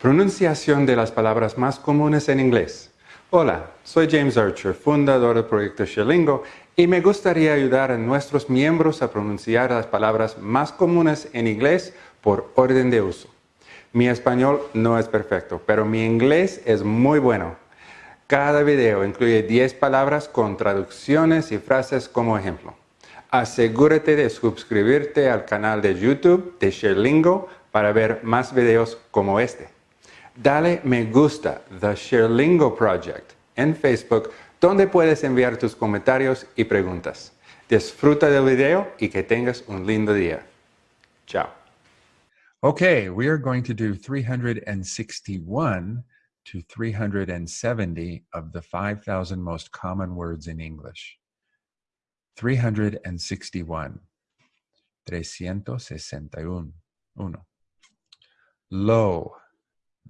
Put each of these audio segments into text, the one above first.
Pronunciación de las palabras más comunes en inglés. Hola, soy James Archer, fundador del proyecto Sherlingo, y me gustaría ayudar a nuestros miembros a pronunciar las palabras más comunes en inglés por orden de uso. Mi español no es perfecto, pero mi inglés es muy bueno. Cada video incluye 10 palabras con traducciones y frases como ejemplo. Asegúrate de suscribirte al canal de YouTube de Sherlingo para ver más videos como este. Dale me gusta The Sherlingo Project en Facebook donde puedes enviar tus comentarios y preguntas. Disfruta del video y que tengas un lindo día. Chao. Okay, we are going to do 361 to 370 of the 5,000 most common words in English. 361. 361. Uno. Low.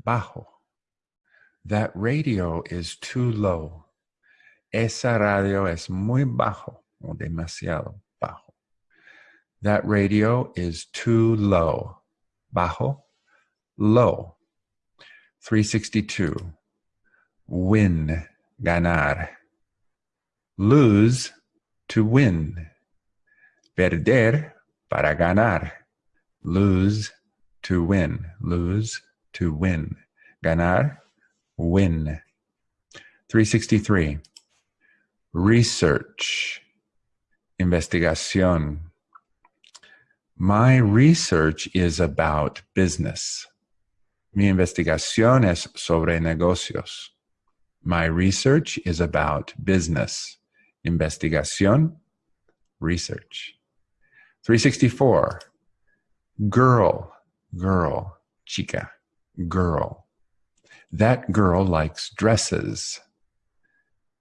Bajo. That radio is too low. Esa radio es muy bajo o demasiado bajo. That radio is too low. Bajo, low. 362. Win, ganar. Lose, to win. Perder, para ganar. Lose, to win. Lose, to win. Ganar, win. 363 research, investigación. My research is about business. Mi investigación es sobre negocios. My research is about business. Investigación, research. 364. Girl, girl, chica, girl. That girl likes dresses.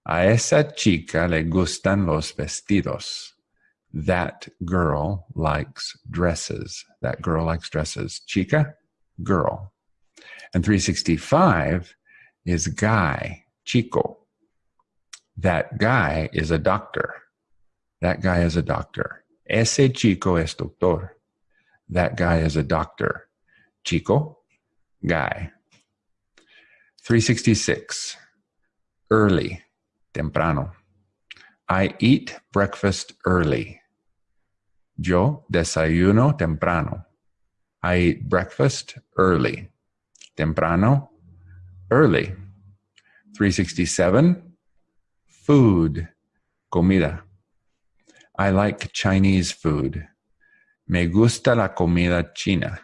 A esa chica le gustan los vestidos. That girl likes dresses. That girl likes dresses. Chica, girl. And 365 is guy, chico. That guy is a doctor. That guy is a doctor. Ese chico es doctor. That guy is a doctor. Chico, guy. 366, early temprano. I eat breakfast early. Yo desayuno temprano. I eat breakfast early. Temprano, early. 367, food, comida. I like Chinese food. Me gusta la comida china.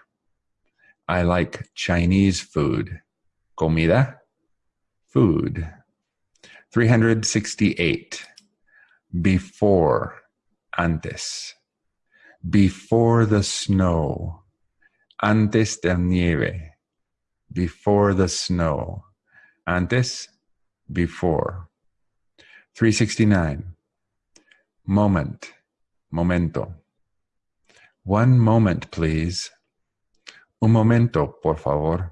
I like Chinese food. Comida, food. 368. Before, antes. Before the snow. Antes del nieve. Before the snow. Antes, before. 369. Moment, momento. One moment, please. Un momento, por favor.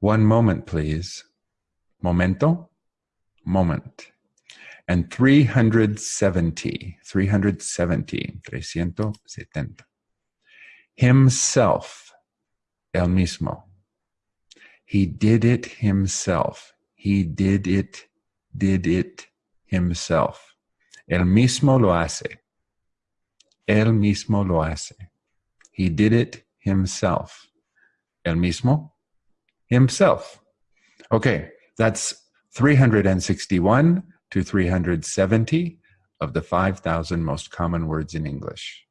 One moment, please. Momento, moment. And 370, 370, 370. Himself, el mismo. He did it himself. He did it, did it himself. El mismo lo hace. El mismo lo hace. He did it himself. El mismo, himself. Okay, that's 361 to 370 of the 5,000 most common words in English.